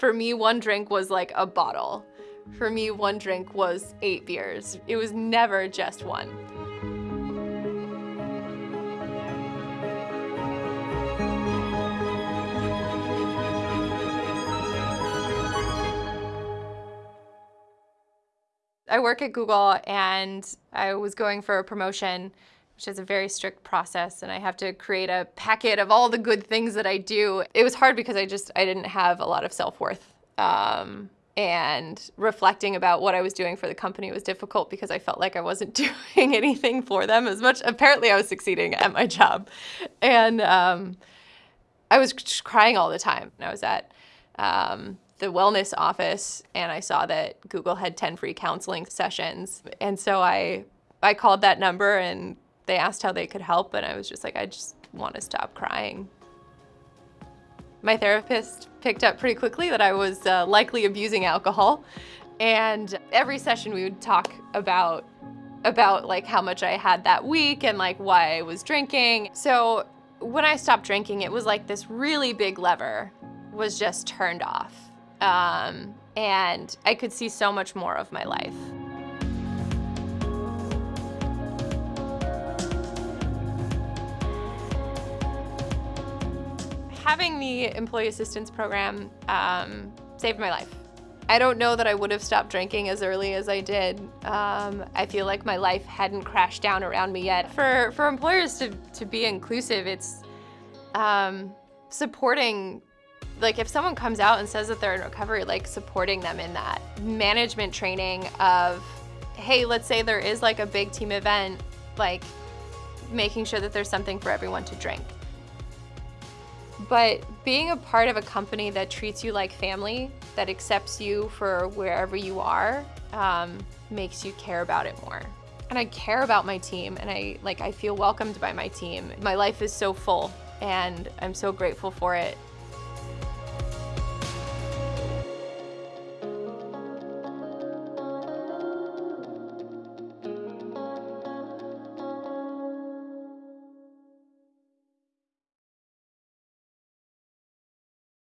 For me, one drink was like a bottle. For me, one drink was eight beers. It was never just one. I work at Google and I was going for a promotion, which is a very strict process, and I have to create a packet of all the good things that I do. It was hard because I just, I didn't have a lot of self-worth. Um, and reflecting about what I was doing for the company was difficult because I felt like I wasn't doing anything for them as much. Apparently I was succeeding at my job. And um, I was crying all the time. I was at um, the wellness office and I saw that Google had 10 free counseling sessions. And so I, I called that number and they asked how they could help. And I was just like, I just want to stop crying. My therapist picked up pretty quickly that I was uh, likely abusing alcohol. And every session we would talk about about like how much I had that week and like why I was drinking. So when I stopped drinking, it was like this really big lever was just turned off. Um, and I could see so much more of my life. Having the employee assistance program um, saved my life. I don't know that I would have stopped drinking as early as I did. Um, I feel like my life hadn't crashed down around me yet. For, for employers to, to be inclusive, it's um, supporting like if someone comes out and says that they're in recovery, like supporting them in that. Management training of, hey, let's say there is like a big team event, like making sure that there's something for everyone to drink. But being a part of a company that treats you like family, that accepts you for wherever you are, um, makes you care about it more. And I care about my team and I like I feel welcomed by my team. My life is so full and I'm so grateful for it.